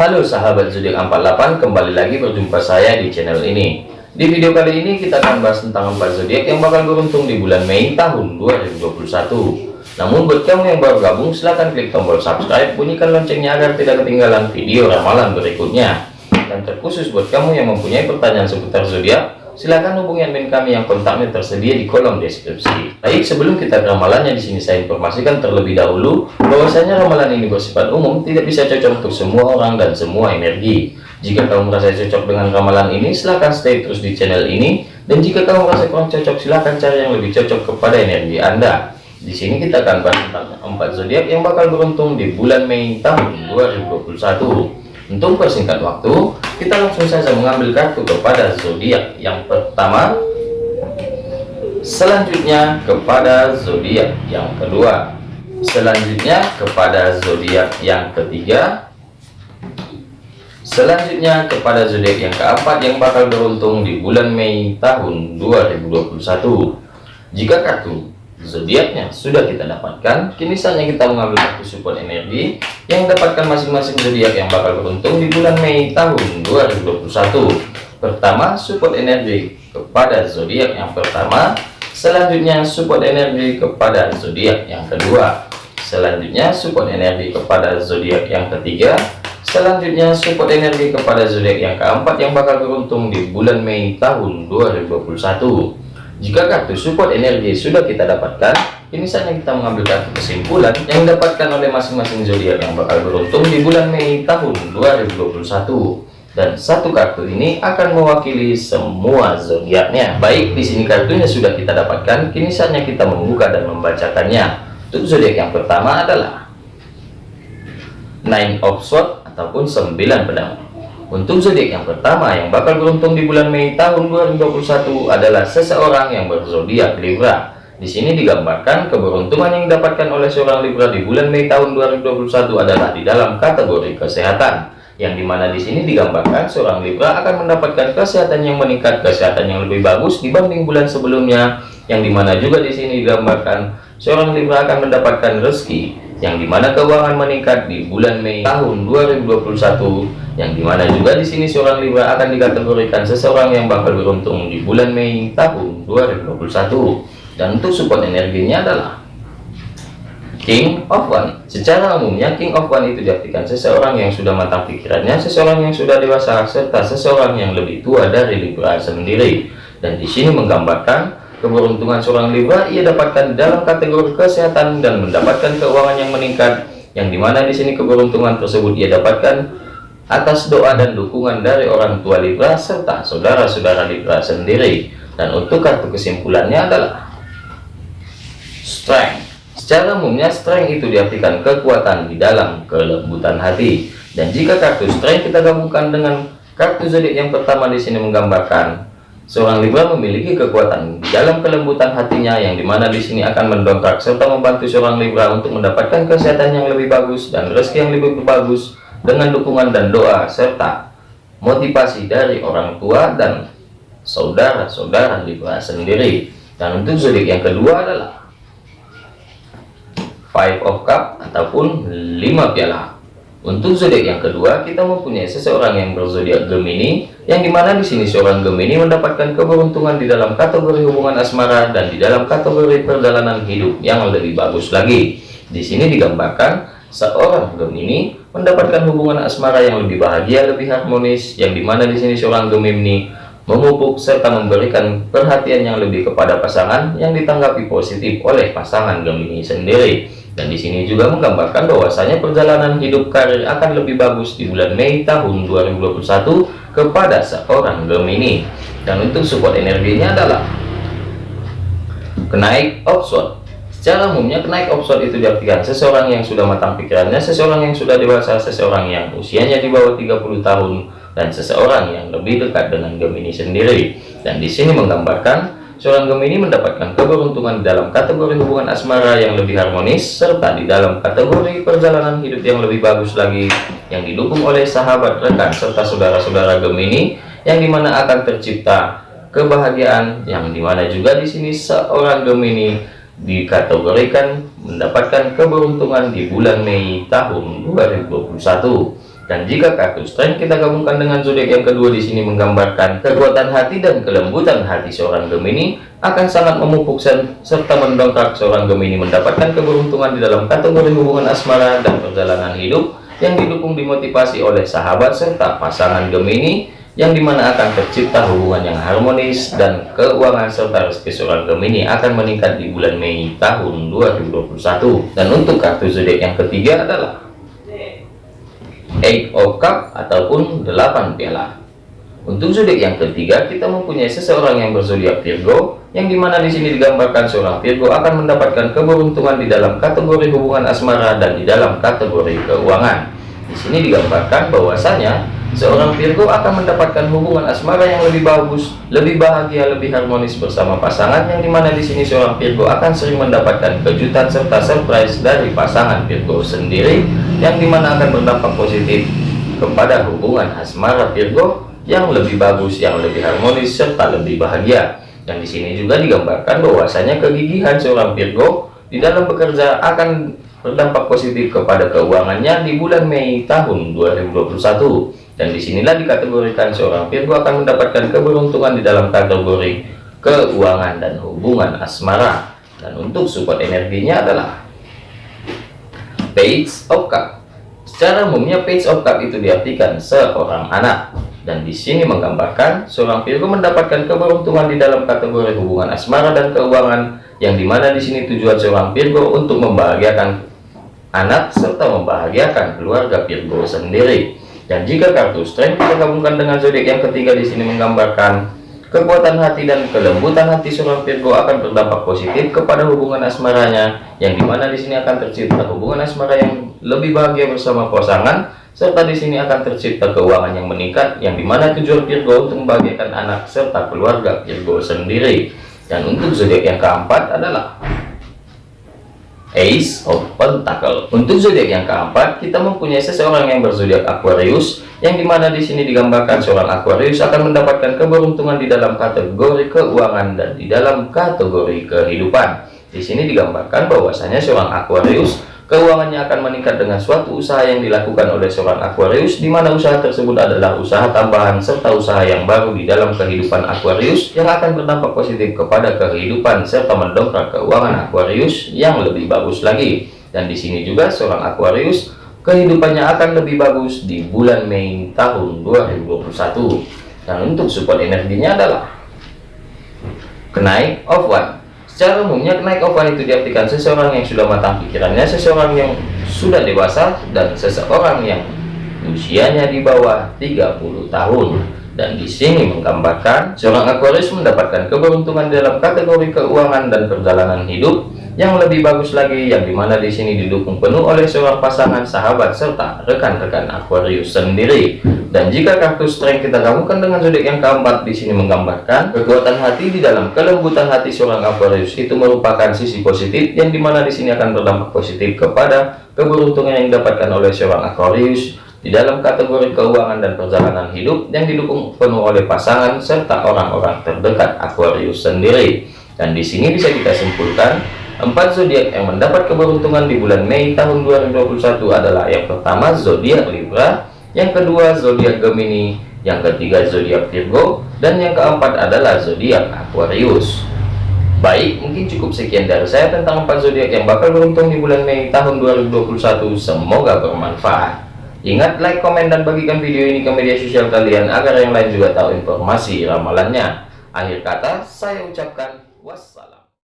Halo sahabat zodiak 48 kembali lagi berjumpa saya di channel ini. Di video kali ini kita akan bahas tentang 4 zodiak yang bakal beruntung di bulan Mei tahun 2021 namun buat kamu yang baru gabung silahkan klik tombol subscribe bunyikan loncengnya agar tidak ketinggalan video ramalan berikutnya. Dan terkhusus buat kamu yang mempunyai pertanyaan seputar zodiak silahkan hubungi admin kami yang kontaknya tersedia di kolom deskripsi. Baik, sebelum kita ke ramalannya di sini saya informasikan terlebih dahulu bahwasanya ramalan ini bersifat umum, tidak bisa cocok untuk semua orang dan semua energi. Jika kamu merasa cocok dengan ramalan ini, silahkan stay terus di channel ini. Dan jika kamu merasa kurang cocok, silahkan cari yang lebih cocok kepada energi Anda. Di sini kita akan bahas tentang empat zodiak yang bakal beruntung di bulan Mei tahun 2021. Untuk persingkat waktu, kita langsung saja mengambil kartu kepada zodiak yang pertama. Selanjutnya kepada zodiak yang kedua. Selanjutnya kepada zodiak yang ketiga. Selanjutnya kepada zodiak yang keempat yang bakal beruntung di bulan Mei tahun 2021. Jika kartu zodiaknya sudah kita dapatkan. Kini saatnya kita mengambil satu support energi yang dapatkan masing-masing zodiak yang bakal beruntung di bulan Mei tahun 2021 pertama support energi kepada zodiak yang pertama. Selanjutnya support energi kepada zodiak yang kedua. Selanjutnya support energi kepada zodiak yang ketiga. Selanjutnya support energi kepada zodiak yang keempat yang bakal beruntung di bulan Mei tahun 2021 jika kartu support energi sudah kita dapatkan, ini saatnya kita mengambil kartu kesimpulan yang didapatkan oleh masing-masing zodiak yang bakal beruntung di bulan Mei tahun 2021. Dan satu kartu ini akan mewakili semua zodiaknya. Baik, di sini kartunya sudah kita dapatkan, kini saatnya kita membuka dan membacakannya. Untuk zodiak yang pertama adalah Nine of Swords ataupun 9 pedang. Untuk zodiak yang pertama yang bakal beruntung di bulan Mei tahun 2021 adalah seseorang yang berzodiak Libra. Di sini digambarkan keberuntungan yang didapatkan oleh seorang Libra di bulan Mei tahun 2021 adalah di dalam kategori kesehatan. Yang di mana di sini digambarkan seorang Libra akan mendapatkan kesehatan yang meningkat, kesehatan yang lebih bagus dibanding bulan sebelumnya. Yang di mana juga di sini digambarkan seorang Libra akan mendapatkan rezeki yang di mana keuangan meningkat di bulan Mei tahun 2021 yang di mana juga di sini seorang Libra akan dikategorikan seseorang yang bakal beruntung di bulan Mei tahun 2021 dan untuk support energinya adalah King of One. Secara umumnya King of One itu diartikan seseorang yang sudah matang pikirannya seseorang yang sudah dewasa serta seseorang yang lebih tua dari Libra sendiri. Dan di sini menggambarkan Keberuntungan seorang Libra ia dapatkan dalam kategori kesehatan dan mendapatkan keuangan yang meningkat, yang di mana di sini keberuntungan tersebut ia dapatkan atas doa dan dukungan dari orang tua Libra serta saudara-saudara Libra sendiri. Dan untuk kartu kesimpulannya adalah strength. Secara umumnya strength itu diartikan kekuatan di dalam kelembutan hati. Dan jika kartu strength kita gabungkan dengan kartu zodiak yang pertama di sini menggambarkan Seorang Libra memiliki kekuatan di dalam kelembutan hatinya yang di mana di sini akan mendongkrak serta membantu seorang Libra untuk mendapatkan kesehatan yang lebih bagus dan rezeki yang lebih bagus dengan dukungan dan doa serta motivasi dari orang tua dan saudara-saudara Libra sendiri. Dan untuk zodiak yang kedua adalah Five of Cup ataupun lima piala. Untuk zodiak yang kedua, kita mempunyai seseorang yang berzodiak Gemini, yang di mana di sini seorang Gemini mendapatkan keberuntungan di dalam kategori hubungan asmara dan di dalam kategori perjalanan hidup yang lebih bagus lagi. Di sini digambarkan seorang Gemini mendapatkan hubungan asmara yang lebih bahagia, lebih harmonis, yang di mana di sini seorang Gemini memupuk serta memberikan perhatian yang lebih kepada pasangan yang ditanggapi positif oleh pasangan Gemini sendiri. Dan di sini juga menggambarkan bahwasanya perjalanan hidup karir akan lebih bagus di bulan Mei tahun 2021 kepada seorang Gemini. Dan untuk support energinya adalah kenaik option. Secara umumnya kenaik option itu diartikan seseorang yang sudah matang pikirannya, seseorang yang sudah dewasa, seseorang yang usianya di bawah 30 tahun, dan seseorang yang lebih dekat dengan Gemini sendiri. Dan di sini menggambarkan Seorang Gemini mendapatkan keberuntungan dalam kategori hubungan asmara yang lebih harmonis, serta di dalam kategori perjalanan hidup yang lebih bagus lagi, yang didukung oleh sahabat rekan serta saudara-saudara Gemini, yang di mana akan tercipta kebahagiaan, yang di mana juga di sini seorang Gemini dikategorikan mendapatkan keberuntungan di bulan Mei tahun 2021. Dan jika kartu strength kita gabungkan dengan zodiak yang kedua di sini menggambarkan kekuatan hati dan kelembutan hati seorang Gemini akan sangat memupuk serta mendongkrak seorang Gemini mendapatkan keberuntungan di dalam kategori hubungan asmara dan perjalanan hidup yang didukung dimotivasi oleh sahabat serta pasangan Gemini yang di mana akan tercipta hubungan yang harmonis dan keuangan serta rezeki seorang Gemini akan meningkat di bulan Mei tahun 2021 dan untuk kartu zodiak yang ketiga adalah Eight of Cup ataupun 8 piala. Untuk zodiak yang ketiga, kita mempunyai seseorang yang berzodiak Virgo, yang di mana di sini digambarkan seorang Virgo akan mendapatkan keberuntungan di dalam kategori hubungan asmara dan di dalam kategori keuangan. Di sini digambarkan bahwasanya seorang Virgo akan mendapatkan hubungan asmara yang lebih bagus, lebih bahagia, lebih harmonis bersama pasangan, yang di mana di sini seorang Virgo akan sering mendapatkan kejutan serta surprise dari pasangan Virgo sendiri yang di mana akan berdampak positif kepada hubungan asmara Virgo yang lebih bagus, yang lebih harmonis, serta lebih bahagia. Dan di sini juga digambarkan bahwasanya kegigihan seorang Virgo di dalam bekerja akan berdampak positif kepada keuangannya di bulan Mei tahun 2021. Dan di sinilah dikategorikan seorang Virgo akan mendapatkan keberuntungan di dalam kategori keuangan dan hubungan asmara. Dan untuk support energinya adalah Page of Cup. Secara umumnya Page of Cup itu diartikan seorang anak dan di sini menggambarkan seorang Virgo mendapatkan keberuntungan di dalam kategori hubungan asmara dan keuangan yang di mana di sini tujuan seorang Virgo untuk membahagiakan anak serta membahagiakan keluarga Virgo sendiri. Dan jika kartu strength kita dengan zodiak yang ketiga di sini menggambarkan Kekuatan hati dan kelembutan hati seorang Virgo akan berdampak positif kepada hubungan asmaranya, yang di mana di sini akan tercipta hubungan asmara yang lebih bahagia bersama pasangan, serta di sini akan tercipta keuangan yang meningkat, yang di mana tujuan Virgo untuk membahagiakan anak serta keluarga Virgo sendiri. Dan untuk zodiak yang keempat adalah Ace of Pentacle. Untuk zodiak yang keempat, kita mempunyai seseorang yang berzodiak Aquarius, yang di mana di sini digambarkan seorang Aquarius akan mendapatkan keberuntungan di dalam kategori keuangan dan di dalam kategori kehidupan. Di sini digambarkan bahwasanya seorang Aquarius Keuangannya akan meningkat dengan suatu usaha yang dilakukan oleh seorang Aquarius, di mana usaha tersebut adalah usaha tambahan serta usaha yang baru di dalam kehidupan Aquarius yang akan berdampak positif kepada kehidupan serta mendongkrak keuangan Aquarius yang lebih bagus lagi. Dan di sini juga seorang Aquarius kehidupannya akan lebih bagus di bulan Mei tahun 2021. Dan untuk support energinya adalah kenaik of one Secara umumnya naik oval itu diartikan seseorang yang sudah matang pikirannya, seseorang yang sudah dewasa, dan seseorang yang usianya di bawah 30 tahun. Dan di sini menggambarkan seorang Aquarius mendapatkan keberuntungan dalam kategori keuangan dan perjalanan hidup yang lebih bagus lagi yang di mana di sini didukung penuh oleh seorang pasangan sahabat serta rekan-rekan Aquarius sendiri dan jika kartu strength kita gabungkan dengan zodiak yang keempat di sini menggambarkan kekuatan hati di dalam kelembutan hati seorang Aquarius itu merupakan sisi positif yang di mana di sini akan berdampak positif kepada keberuntungan yang didapatkan oleh seorang Aquarius di dalam kategori keuangan dan perjalanan hidup yang didukung penuh oleh pasangan serta orang-orang terdekat Aquarius sendiri. Dan di sini bisa kita simpulkan Empat zodiak yang mendapat keberuntungan di bulan Mei tahun 2021 adalah yang pertama zodiak Libra, yang kedua zodiak Gemini, yang ketiga zodiak Virgo, dan yang keempat adalah zodiak Aquarius. Baik, mungkin cukup sekian dari saya tentang empat zodiak yang bakal beruntung di bulan Mei tahun 2021. Semoga bermanfaat. Ingat like, komen, dan bagikan video ini ke media sosial kalian agar yang lain juga tahu informasi ramalannya. Akhir kata, saya ucapkan wassalam.